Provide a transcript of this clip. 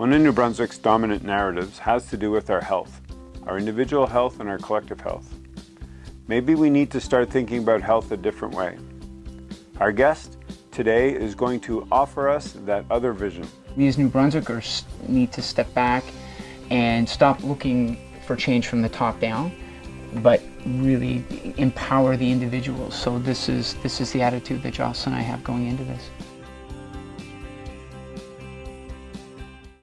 One of New Brunswick's dominant narratives has to do with our health, our individual health and our collective health. Maybe we need to start thinking about health a different way. Our guest today is going to offer us that other vision. We as New Brunswickers need to step back and stop looking for change from the top down, but really empower the individuals. So this is, this is the attitude that Jocelyn and I have going into this.